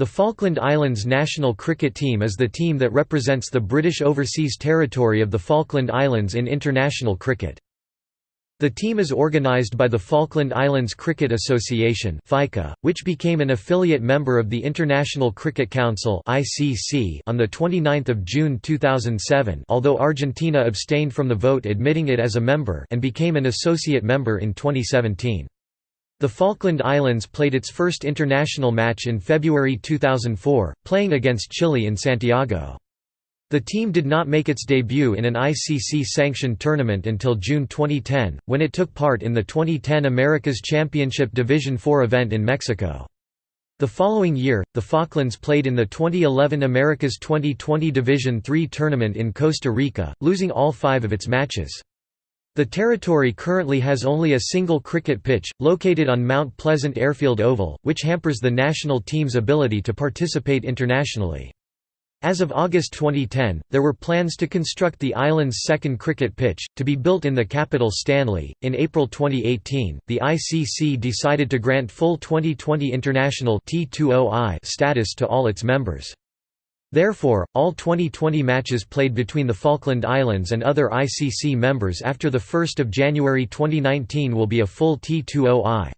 The Falkland Islands national cricket team is the team that represents the British Overseas Territory of the Falkland Islands in international cricket. The team is organised by the Falkland Islands Cricket Association which became an affiliate member of the International Cricket Council on 29 June 2007 although Argentina abstained from the vote admitting it as a member and became an associate member in 2017. The Falkland Islands played its first international match in February 2004, playing against Chile in Santiago. The team did not make its debut in an ICC-sanctioned tournament until June 2010, when it took part in the 2010 Americas Championship Division IV event in Mexico. The following year, the Falklands played in the 2011 Americas 2020 Division III tournament in Costa Rica, losing all five of its matches. The territory currently has only a single cricket pitch, located on Mount Pleasant Airfield Oval, which hampers the national team's ability to participate internationally. As of August 2010, there were plans to construct the island's second cricket pitch, to be built in the capital Stanley. In April 2018, the ICC decided to grant full Twenty20 international T20I status to all its members. Therefore, all Twenty20 matches played between the Falkland Islands and other ICC members after 1 January 2019 will be a full T20I.